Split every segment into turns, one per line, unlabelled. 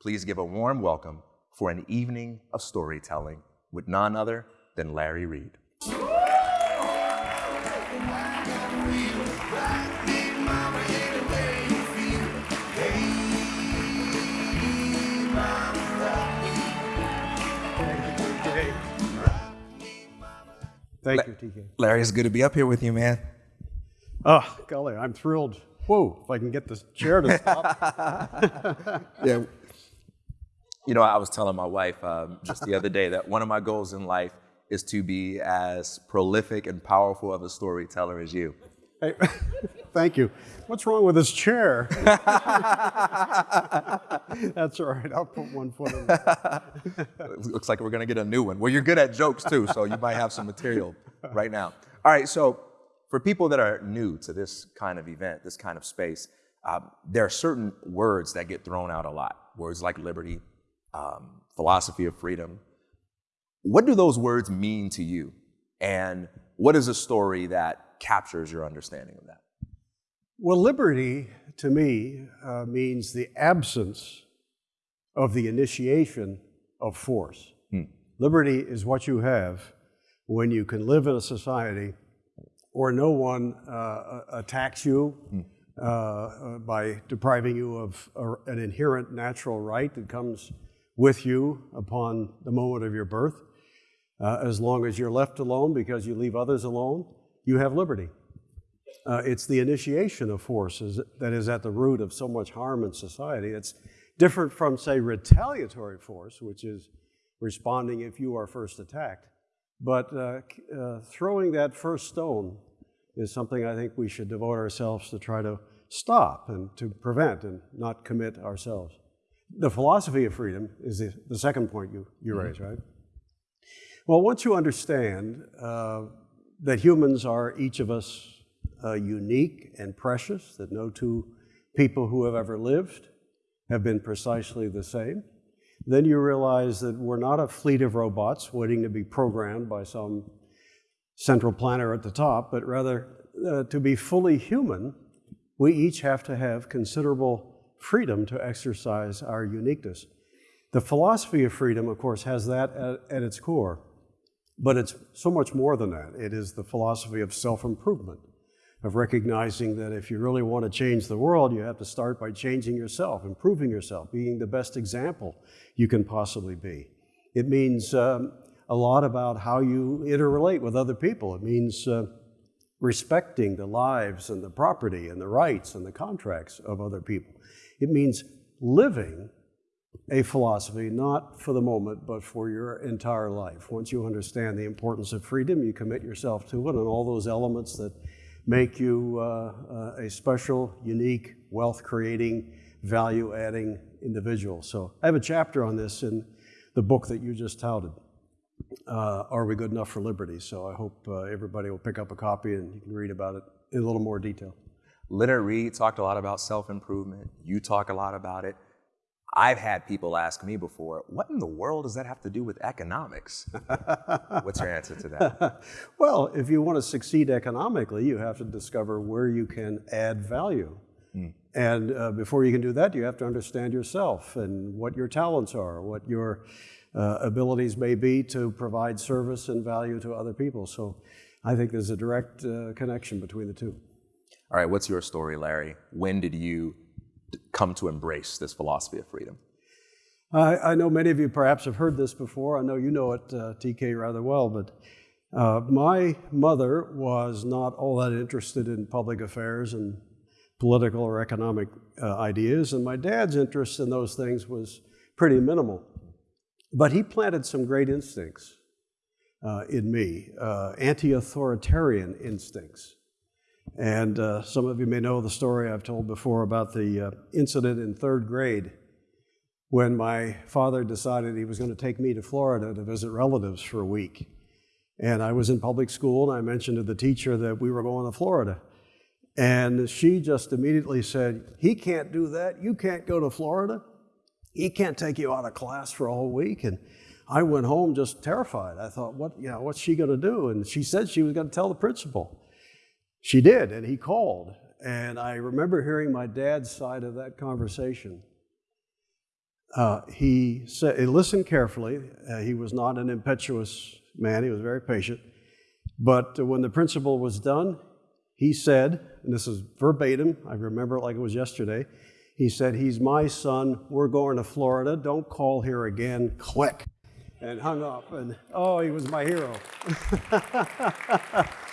Please give a warm welcome for an evening of storytelling with none other than Larry Reed.
Thank you, TK.
Larry, it's good to be up here with you, man.
Oh, golly, I'm thrilled. Whoa, if I can get this chair to stop.
Yeah. You know, I was telling my wife um, just the other day that one of my goals in life is to be as prolific and powerful of a storyteller as you.
Hey, thank you. What's wrong with this chair? That's all right. I'll put one foot in.
It looks like we're going to get a new one. Well, you're good at jokes too, so you might have some material right now. All right, so for people that are new to this kind of event, this kind of space, um, there are certain words that get thrown out a lot. Words like liberty, um, philosophy of freedom. What do those words mean to you? And what is a story that captures your understanding of that?
Well, liberty to me uh, means the absence of the initiation of force. Liberty is what you have when you can live in a society where no one uh, attacks you uh, uh, by depriving you of an inherent natural right that comes with you upon the moment of your birth. Uh, as long as you're left alone because you leave others alone, you have liberty. Uh, it's the initiation of forces that is at the root of so much harm in society. It's different from, say, retaliatory force, which is responding if you are first attacked. But uh, uh, throwing that first stone is something I think we should devote ourselves to try to stop and to prevent and not commit ourselves. The philosophy of freedom is the, the second point you, you raise, right? Well, once you understand uh, that humans are each of us uh, unique and precious, that no two people who have ever lived have been precisely the same, then you realize that we're not a fleet of robots waiting to be programmed by some central planner at the top, but rather uh, to be fully human, we each have to have considerable freedom to exercise our uniqueness. The philosophy of freedom, of course, has that at, at its core. But it's so much more than that. It is the philosophy of self improvement, of recognizing that if you really want to change the world, you have to start by changing yourself, improving yourself, being the best example you can possibly be. It means um, a lot about how you interrelate with other people. It means uh, respecting the lives and the property and the rights and the contracts of other people. It means living a philosophy, not for the moment, but for your entire life. Once you understand the importance of freedom, you commit yourself to it and all those elements that make you uh, uh, a special, unique, wealth creating, value adding individual. So I have a chapter on this in the book that you just touted. Uh, Are We Good Enough for Liberty? So I hope uh, everybody will pick up a copy and you can read about it in a little more detail.
Leonard Read talked a lot about self improvement. You talk a lot about it. I've had people ask me before, what in the world does that have to do with economics? What's your answer to that?
well, if you want to succeed economically, you have to discover where you can add value. And uh, before you can do that, you have to understand yourself and what your talents are, what your uh, abilities may be to provide service and value to other people. So I think there's a direct uh, connection between the two.
All right, what's your story, Larry? When did you come to embrace this philosophy of freedom?
I, I know many of you perhaps have heard this before. I know you know it, uh, TK, rather well, but uh, my mother was not all that interested in public affairs and political or economic uh, ideas, and my dad's interest in those things was pretty minimal. But he planted some great instincts uh, in me, uh, anti authoritarian instincts. And uh, some of you may know the story I've told before about the uh, incident in third grade when my father decided he was going to take me to Florida to visit relatives for a week. And I was in public school, and I mentioned to the teacher that we were going to Florida. And she just immediately said, He can't do that. You can't go to Florida. He can't take you out of class for a whole week. And I went home just terrified. I thought, what, you know, what's she going to do? And she said she was going to tell the principal. She did, and he called. And I remember hearing my dad's side of that conversation. uh, he said, listened carefully. Uh, he was not an impetuous man, he was very patient. But when the principal was done, he said, and this is verbatim, I remember it like it was yesterday. He said, He's my son. We're going to Florida. Don't call here again. Click. And hung up. And oh, he was my hero.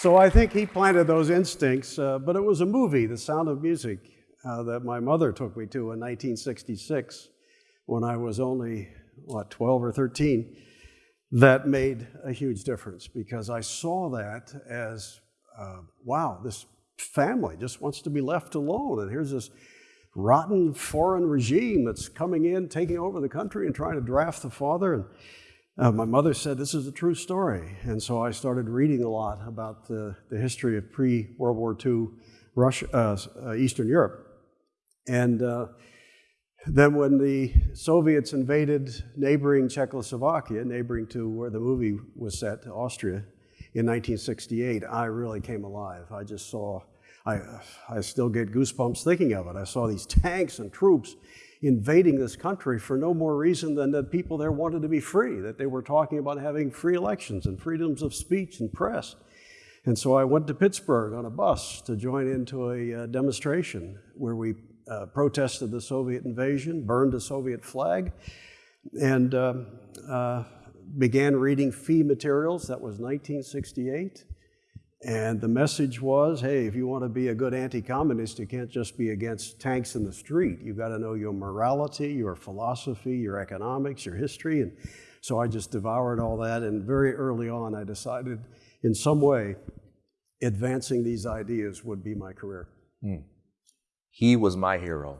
so I think he planted those instincts. Uh, but it was a movie, The Sound of Music, uh, that my mother took me to in 1966 when I was only, what, 12 or 13 that made a huge difference because I saw that as uh, wow, this family just wants to be left alone. And here's this rotten foreign regime that's coming in, taking over the country, and trying to draft the father. And uh, my mother said, This is a true story. And so I started reading a lot about the, the history of pre World War II Russia, uh, uh, Eastern Europe. And uh, then, when the Soviets invaded neighboring Czechoslovakia, neighboring to where the movie was set, Austria, in 1968, I really came alive. I just saw, I, I still get goosebumps thinking of it. I saw these tanks and troops invading this country for no more reason than that people there wanted to be free, that they were talking about having free elections and freedoms of speech and press. And so I went to Pittsburgh on a bus to join into a uh, demonstration where we uh, protested the Soviet invasion, burned a Soviet flag, and um, uh, began reading FEE materials. That was 1968. And the message was hey, if you want to be a good anti communist, you can't just be against tanks in the street. You've got to know your morality, your philosophy, your economics, your history. And so I just devoured all that. And very early on, I decided in some way advancing these ideas would be my career. Mm.
He was my hero.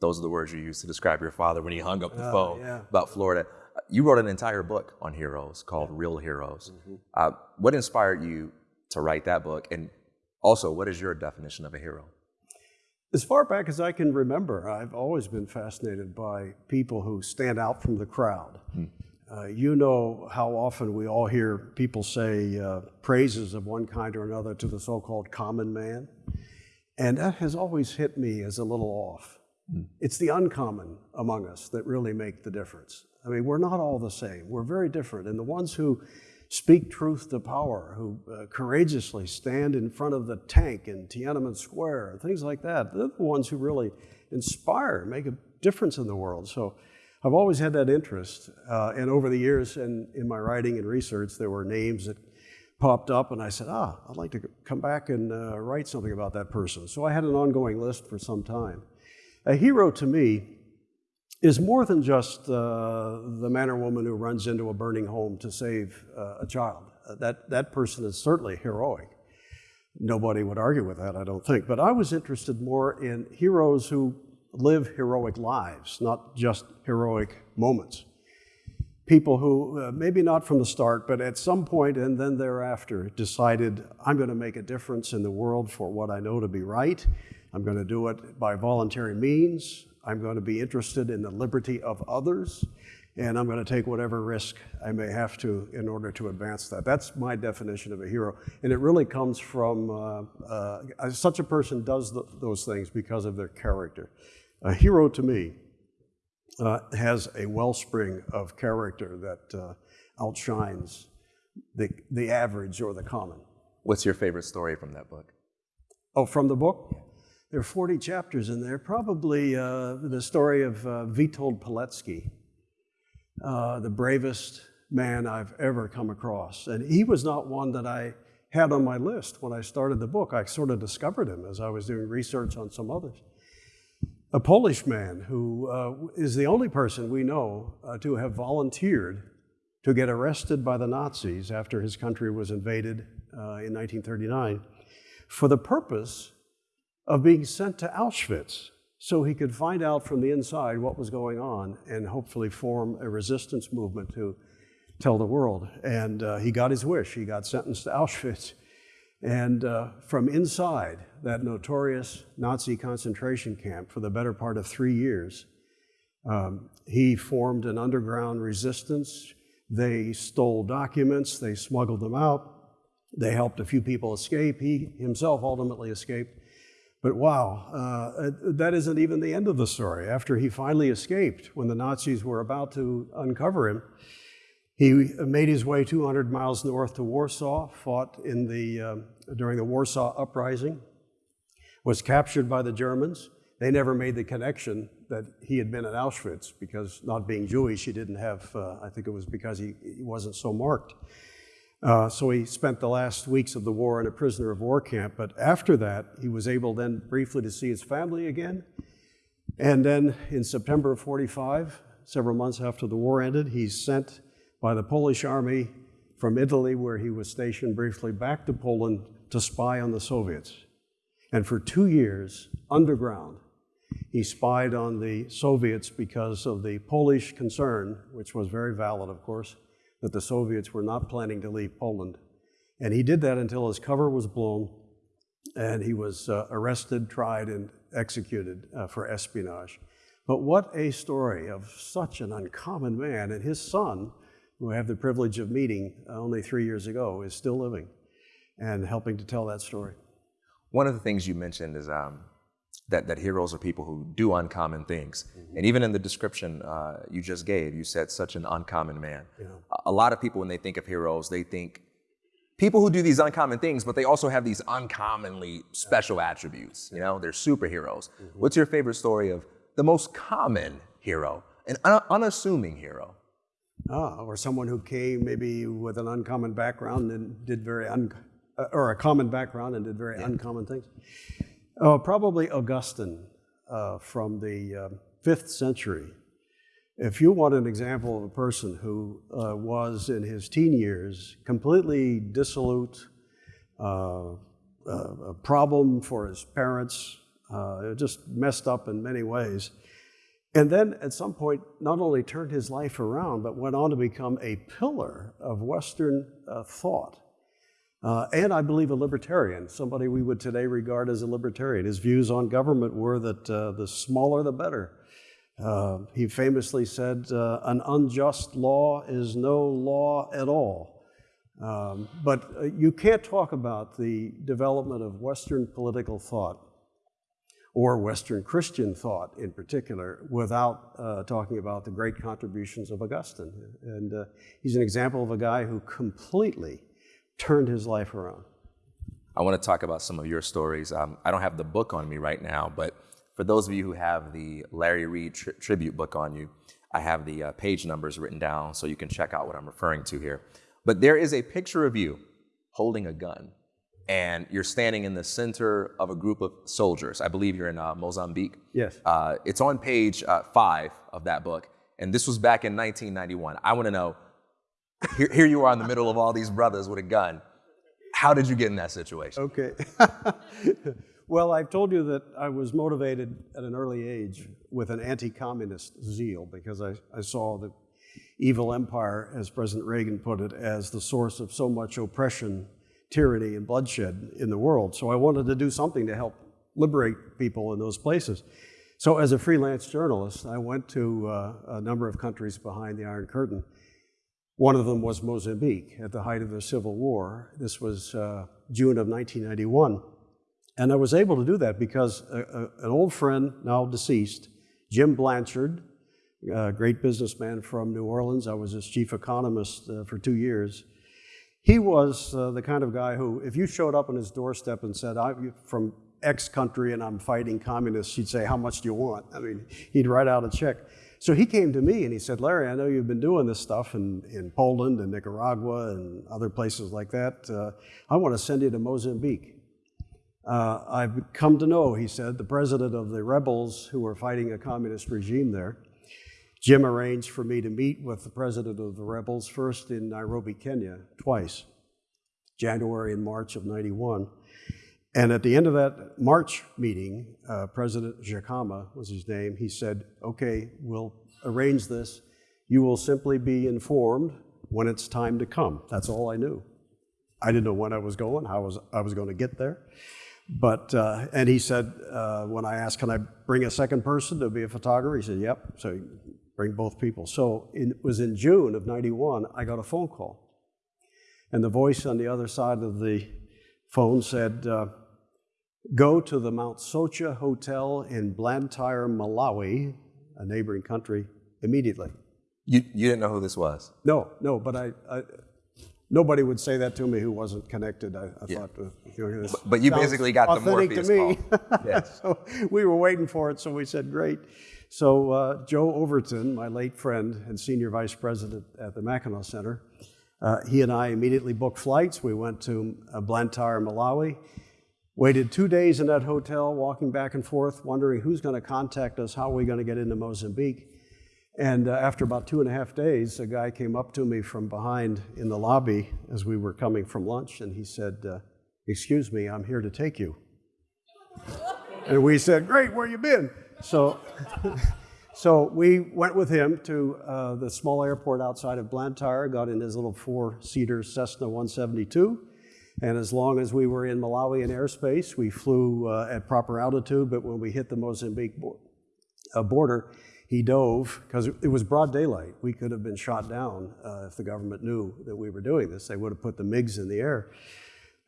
Those are the words you used to describe your father when he hung up the uh, phone yeah. about Florida. You wrote an entire book on heroes called Real Heroes. Mm-hmm. Uh, what inspired you to write that book? And also, what is your definition of a hero?
As far back as I can remember, I've always been fascinated by people who stand out from the crowd. Hmm. Uh, you know how often we all hear people say uh, praises of one kind or another to the so called common man. And that has always hit me as a little off. Mm. It's the uncommon among us that really make the difference. I mean, we're not all the same. We're very different. And the ones who speak truth to power, who uh, courageously stand in front of the tank in Tiananmen Square, things like that, they're the ones who really inspire, make a difference in the world. So I've always had that interest. Uh, and over the years, and in my writing and research, there were names that popped up, and I said, ah, I'd like to come back and uh, write something about that person. So I had an ongoing list for some time. A hero to me is more than just uh, the man or woman who runs into a burning home to save uh, a child. Uh, that, that person is certainly heroic. Nobody would argue with that, I don't think. But I was interested more in heroes who live heroic lives, not just heroic moments people who, uh, maybe not from the start, but at some point and then thereafter, decided, I'm going to make a difference in the world for what I know to be right. I'm going to do it by voluntary means. I'm going to be interested in the liberty of others. And I'm going to take whatever risk I may have to in order to advance that. That's my definition of a hero. And it really comes from uh, uh, such a person does the, those things because of their character. A hero to me uh, has a wellspring of character that uh, outshines the, the average or the common.
What's your favorite story from that book?
Oh, from the book? There are 40 chapters in there. Probably uh, the story of uh, Witold Pilecki, uh, the bravest man I've ever come across. And he was not one that I had on my list when I started the book. I sort of discovered him as I was doing research on some others a Polish man who uh, is the only person we know uh, to have volunteered to get arrested by the Nazis after his country was invaded uh, in 1939 for the purpose of being sent to Auschwitz so he could find out from the inside what was going on and hopefully form a resistance movement to tell the world. And uh, he got his wish. He got sentenced to Auschwitz. And uh, from inside that notorious Nazi concentration camp for the better part of three years, um, he formed an underground resistance. They stole documents, they smuggled them out, they helped a few people escape. He himself ultimately escaped. But wow, uh, that isn't even the end of the story. After he finally escaped, when the Nazis were about to uncover him, he made his way 200 miles north to Warsaw, fought in the, uh, during the Warsaw Uprising, was captured by the Germans. They never made the connection that he had been at Auschwitz because, not being Jewish, he didn't have, uh, I think it was because he, he wasn't so marked. Uh, so he spent the last weeks of the war in a prisoner of war camp. But after that, he was able then briefly to see his family again. And then in September of 45, several months after the war ended, he's sent by the Polish army from Italy, where he was stationed briefly, back to Poland to spy on the Soviets. And for two years, underground, he spied on the Soviets because of the Polish concern, which was very valid, of course, that the Soviets were not planning to leave Poland. And he did that until his cover was blown and he was uh, arrested, tried, and executed uh, for espionage. But what a story of such an uncommon man. And his son, who I have the privilege of meeting uh, only three years ago, is still living and helping to tell that story.
One of the things you mentioned is um, that, that heroes are people who do uncommon things. Mm-hmm. And even in the description uh, you just gave, you said such an uncommon man. Yeah. A, a lot of people, when they think of heroes, they think people who do these uncommon things, but they also have these uncommonly special attributes. You know, they're superheroes. Mm-hmm. What's your favorite story of the most common hero, an un- unassuming hero?
Ah, or someone who came maybe with an uncommon background and did very un- uh, or a common background and did very yeah. uncommon things. Oh, probably Augustine uh, from the uh, fifth century. If you want an example of a person who uh, was in his teen years completely dissolute, uh, uh, a problem for his parents, uh, just messed up in many ways, and then at some point not only turned his life around, but went on to become a pillar of Western thought. Uh, and I believe a libertarian, somebody we would today regard as a libertarian. His views on government were that uh, the smaller the better. Uh, he famously said, uh, An unjust law is no law at all. Um, but uh, you can't talk about the development of Western political thought or Western Christian thought in particular without uh, talking about the great contributions of Augustine. And he's an example of a guy who completely turned his life around.
I want to talk about some of your stories. Um, I don't have the book on me right now, but for those of you who have the Larry Reed tri- tribute book on you, I have the uh, page numbers written down so you can check out what I'm referring to here. But there is a picture of you holding a gun, and you're standing in the center of a group of soldiers. I believe you're in uh, Mozambique.
Yes.
Uh, it's on page uh, five of that book, and this was back in 1991. I want to know here, here you are in the middle of all these brothers with a gun. How did you get in that situation?
Okay. well, I've told you that I was motivated at an early age with an anti communist zeal because I, I saw the evil empire, as President Reagan put it, as the source of so much oppression, tyranny, and bloodshed in the world. So I wanted to do something to help liberate people in those places. So, as a freelance journalist, I went to uh, a number of countries behind the Iron Curtain one of them was Mozambique at the height of the Civil War. This was uh, June of 1991. And I was able to do that because a, a, an old friend, now deceased, Jim Blanchard, a great businessman from New Orleans, I was his chief economist uh, for two years. He was uh, the kind of guy who, if you showed up on his doorstep and said, I'm from X country and I'm fighting communists, he'd say, How much do you want? I mean, he'd write out a check. So he came to me and he said, Larry, I know you've been doing this stuff in, in Poland and Nicaragua and other places like that. Uh, I want to send you to Mozambique. Uh, I've come to know, he said, the president of the rebels who were fighting a communist regime there. Jim arranged for me to meet with the president of the rebels, first in Nairobi, Kenya, twice, January and March of 91. And at the end of that March meeting, uh, President Dhlakama was his name, he said, Okay, we'll arrange this. You will simply be informed when it's time to come. That's all I knew. I didn't know when I was going, how was, I was going to get there. But, uh, and he said, uh, when I asked, Can I bring a second person to be a photographer? He said, Yep. So bring both people. So it was in June of 91, I got a phone call. And the voice on the other side of the phone said, uh, go to the Mount Soche Hotel in Blantyre, Malawi, a neighboring country, immediately.
You, you didn't know who this was?
No, no, but I, I nobody would say that to me who wasn't connected. I, I thought, uh, you know, this
But you basically got the Morpheus
to me.
call. Yes.
so we were waiting for it, so we said, great. So uh, Joe Overton, my late friend and senior vice president at the Mackinac Center, uh, he and I immediately booked flights. We went to uh, Blantyre, Malawi, waited two days in that hotel, walking back and forth, wondering who's going to contact us, how are we going to get into Mozambique. And uh, after about two and a half days, a guy came up to me from behind in the lobby as we were coming from lunch, and he said, uh, Excuse me, I'm here to take you. and we said, Great, where you been? So, so we went with him to uh, the small airport outside of Blantyre, got in his little four seater Cessna 172. And as long as we were in Malawian airspace, we flew uh, at proper altitude. But when we hit the Mozambique bo- uh, border, he dove because it was broad daylight. We could have been shot down uh, if the government knew that we were doing this. They would have put the MiGs in the air.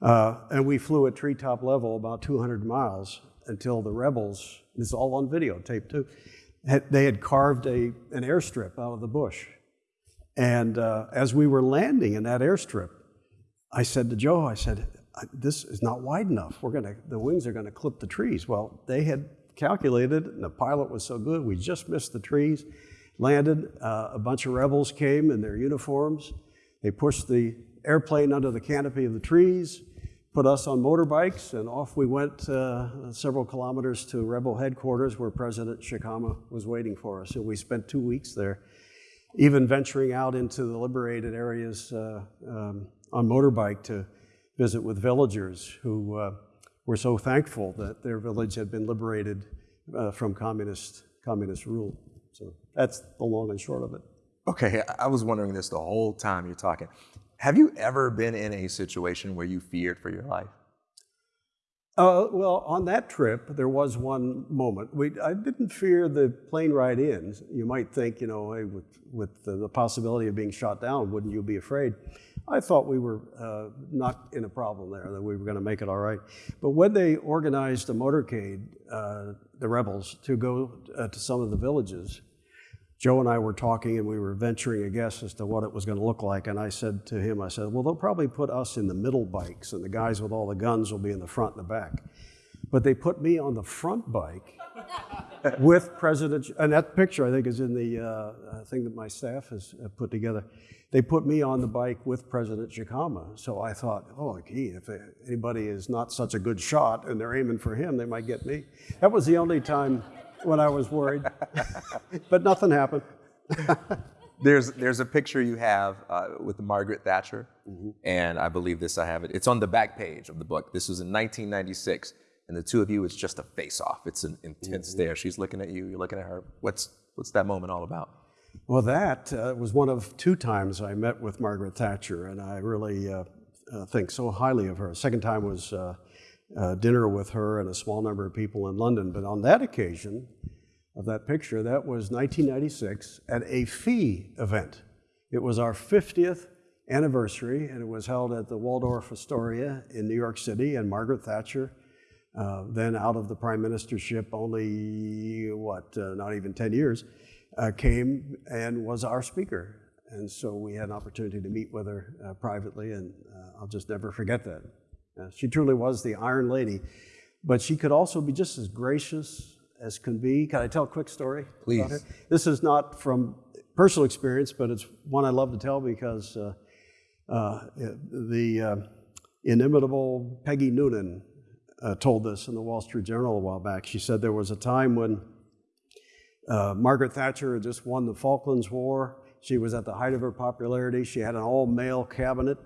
Uh, and we flew at treetop level about 200 miles until the rebels, this is all on videotape too, had, they had carved a, an airstrip out of the bush. And uh, as we were landing in that airstrip, I said to Joe, I said, this is not wide enough. We're gonna, the wings are gonna clip the trees. Well, they had calculated, and the pilot was so good, we just missed the trees, landed, uh, a bunch of rebels came in their uniforms. They pushed the airplane under the canopy of the trees, put us on motorbikes, and off we went uh, several kilometers to rebel headquarters where President Dhlakama was waiting for us. And we spent two weeks there, even venturing out into the liberated areas uh, um, on motorbike to visit with villagers who uh, were so thankful that their village had been liberated uh, from communist, communist rule. So that's the long and short of it.
Okay, I- was wondering this the whole time you're talking. Have you ever been in a situation where you feared for your life?
Uh, well, on that trip, there was one moment. We, I didn't fear the plane ride in. You might think, you know, hey, with, with the, the possibility of being shot down, wouldn't you be afraid? I thought we were uh, not in a problem there, that we were going to make it all right. But when they organized a motorcade, uh, the rebels, to go uh, to some of the villages, Joe and I were talking and we were venturing a guess as to what it was going to look like. And I said to him, I said, well, they'll probably put us in the middle bikes and the guys with all the guns will be in the front and the back. But they put me on the front bike with President, and that picture I think is in the uh, thing that my staff has uh, put together. They put me on the bike with President Dhlakama. So I thought, oh, gee, if anybody is not such a good shot and they're aiming for him, they might get me. That was the only time when I was worried. but nothing happened.
There's there's a picture you have uh, with Margaret Thatcher, and I believe this I have it. It's on the back page of the book. This was in 1996, and the two of you, it's just a face off. It's an intense stare. She's looking at you. You're looking at her. What's what's that moment all about?
Well, that uh, was one of two times I met with Margaret Thatcher, and I really uh, uh, think so highly of her. Second time was uh, uh, dinner with her and a small number of people in London. But on that occasion of that picture, that was 1996 at a FEE event. It was our 50th anniversary, and it was held at the Waldorf Astoria in New York City. And Margaret Thatcher, uh, then out of the prime ministership only, what, uh, not even 10 years, uh, came and was our speaker. And so we had an opportunity to meet with her uh, privately, and uh, I'll just never forget that. Uh, she truly was the Iron Lady, but she could also be just as gracious as can be. Can I tell a quick story? about
Please.
her? This is not from personal experience, but it's one I love to tell because uh, uh, the uh, inimitable Peggy Noonan uh, told this in the Wall Street Journal a while back. She said there was a time when uh, Margaret Thatcher had just won the Falklands War. She was at the height of her popularity. She had an all male cabinet.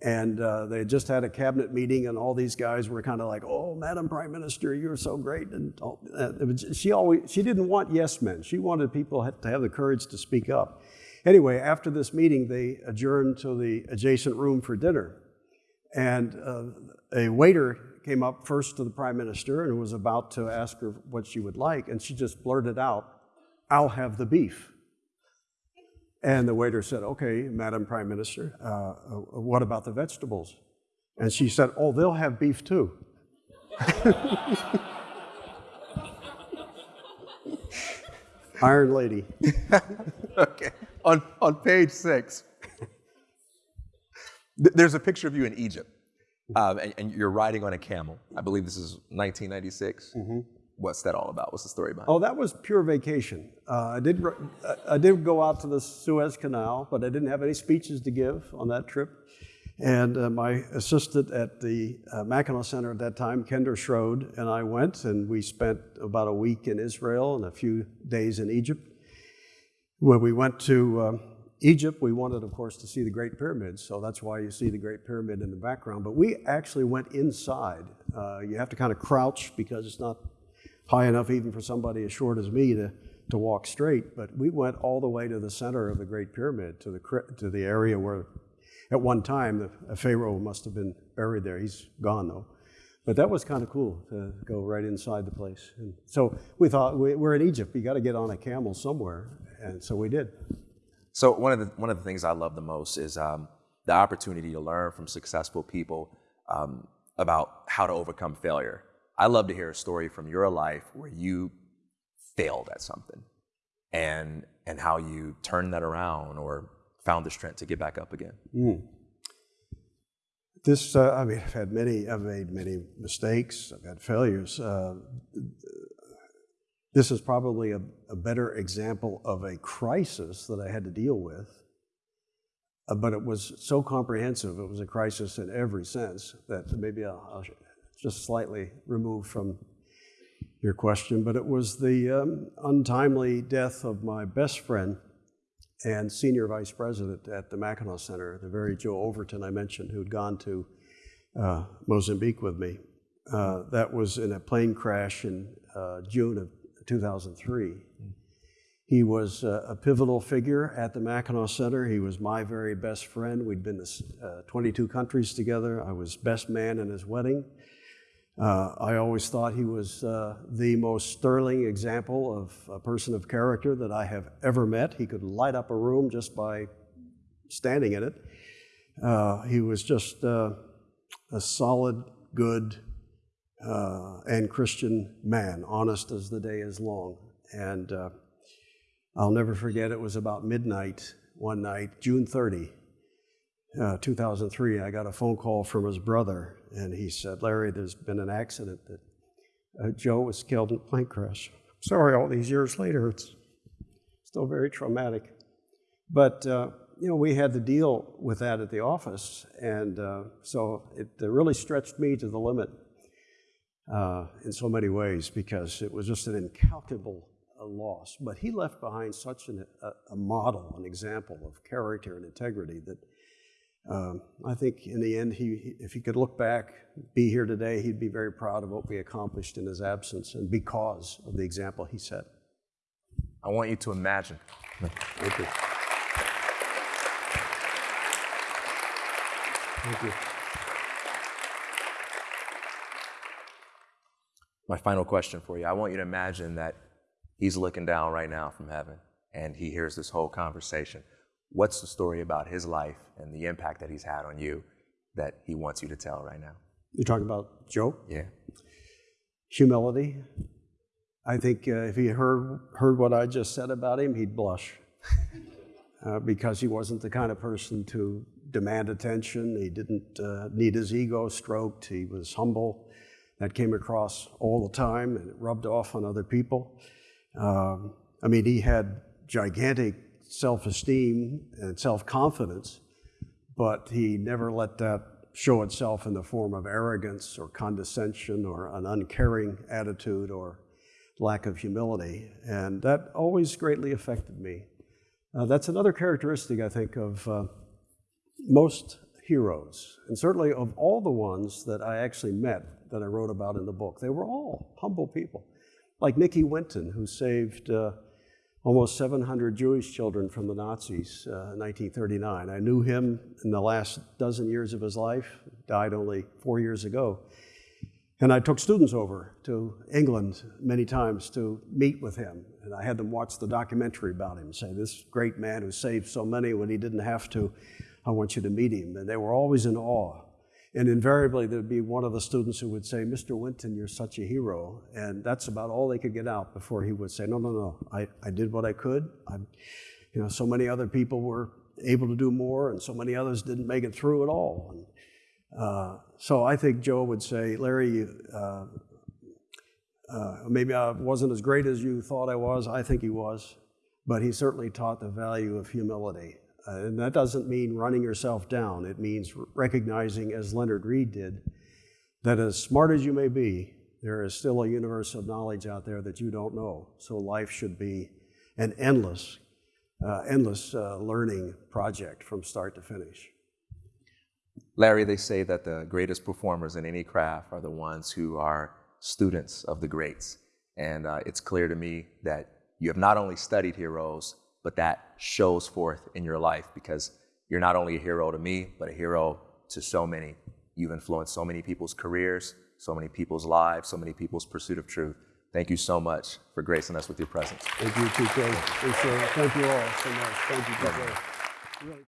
And uh, they had just had a cabinet meeting, and all these guys were kind of like, "Oh, Madam Prime Minister, you're so great." And uh, was, she always she didn't want yes men. She wanted people to have the courage to speak up. Anyway, after this meeting, they adjourned to the adjacent room for dinner, and uh, a waiter came up first to the Prime Minister and was about to ask her what she would like, and she just blurted out, "I'll have the beef." And the waiter said, Okay, Madam Prime Minister, uh, uh, what about the vegetables? And she said, Oh, they'll have beef too. Iron Lady.
okay. On, on page six, there's a picture of you in Egypt, um, and, and you're riding on a camel. I believe this is 1996. What's that all about? What's the story behind?
Oh, that was pure vacation. Uh, I did. I- I did go out to the Suez Canal, but I didn't have any speeches to give on that trip. And uh, my assistant at the uh, Mackinac Center at that time, Kendra Schroed, and I went, and we spent about a week in Israel and a few days in Egypt. When we went to um, Egypt, we wanted, of course, to see the Great Pyramids, so that's why you see the Great Pyramid in the background. But we actually went inside. Uh, you have to kind of crouch because it's not high enough even for somebody as short as me to, to walk straight. But we went all the way to the center of the Great Pyramid, to the, to the area where, at one time, the, a pharaoh must have been buried there. He's gone though. But that was kind of cool to go right inside the place. And so we thought, we, we're in Egypt, you got to get on a camel somewhere. And so we did.
So one of the one of the things I love the most is um, the opportunity to learn from successful people um, about how to overcome failure. I love to hear a story from your life where you failed at something, and and how you turned that around or found the strength to get back up again.
This, uh, I mean, I've had many, I've made many mistakes, I've had failures. Uh, this is probably a, a better example of a crisis that I had to deal with, uh, but it was so comprehensive, it was a crisis in every sense that maybe I'll, I'll just slightly removed from your question, but it was the um, untimely death of my best friend and senior vice president at the Mackinac Center, the very Joe Overton I mentioned, who'd gone to uh, Mozambique with me. Uh, that was in a plane crash in uh, June of 2003. He was uh, a pivotal figure at the Mackinac Center. He was my very best friend. We'd been to uh, 22 countries together. I was best man in his wedding. Uh, I always thought he was uh, the most sterling example of a person of character that I have ever met. He could light up a room just by standing in it. Uh, he was just uh, a solid, good, uh, and Christian man, honest as the day is long. And uh, I'll never forget, it was about midnight one night, June 30, uh, 2003, I got a phone call from his brother, and he said, Larry, there's been an accident that uh, Joe was killed in a plane crash. Sorry, all these years later, it's still very traumatic. But, uh, you know, we had to deal with that at the office, and uh, so it really stretched me to the limit uh, in so many ways because it was just an incalculable uh, loss. But he left behind such an, a, a model, an example of character and integrity that um, I think in the end, he, if he could look back, be here today, he'd be very proud of what we accomplished in his absence and because of the example he set.
I want you to imagine.
Thank you. Thank you.
My final question for you. I want you to imagine that he's looking down right now from heaven and he hears this whole conversation. What's the story about his life and the impact that he's had on you that he wants you to tell right now?
You're talking about Joe?
Yeah.
Humility. I think uh, if he heard, heard what I just said about him, he'd blush. uh, because he wasn't the kind of person to demand attention. He didn't uh, need his ego stroked. He was humble. That came across all the time and it rubbed off on other people. Um, I mean, he had gigantic self esteem and self confidence, but he never let that show itself in the form of arrogance or condescension or an uncaring attitude or lack of humility. And that always greatly affected me. Uh, that's another characteristic, I think, of uh, most heroes, and certainly of all the ones that I actually met that I wrote about in the book. They were all humble people, like Nicky Winton, who saved uh, almost 700 Jewish children from the Nazis uh, in 1939. I knew him in the last dozen years of his life, died only four years ago. And I took students over to England many times to meet with him. And I had them watch the documentary about him, say, This great man who saved so many when he didn't have to, I want you to meet him. And they were always in awe. And invariably, there'd be one of the students who would say, Mr. Winton, you're such a hero. And that's about all they could get out before he would say, No, no, no, I, I did what I could. I, you know, so many other people were able to do more, and so many others didn't make it through at all. And, uh, so I think Joe would say, Larry, uh, uh, maybe I wasn't as great as you thought I was. I think he was. But he certainly taught the value of humility. Uh, and that doesn't mean running yourself down. It means recognizing, as Leonard Read did, that as smart as you may be, there is still a universe of knowledge out there that you don't know. So life should be an endless, uh, endless uh, learning project from start to finish.
Larry, they say that the greatest performers in any craft are the ones who are students of the greats. And uh, it's clear to me that you have not only studied heroes, but that shows forth in your life because you're not only a hero to me, but a hero to so many. You've influenced so many people's careers, so many people's lives, so many people's pursuit of truth. Thank you so much for gracing us with your presence.
Thank you, TK. Thank you all so much. Thank you, TK.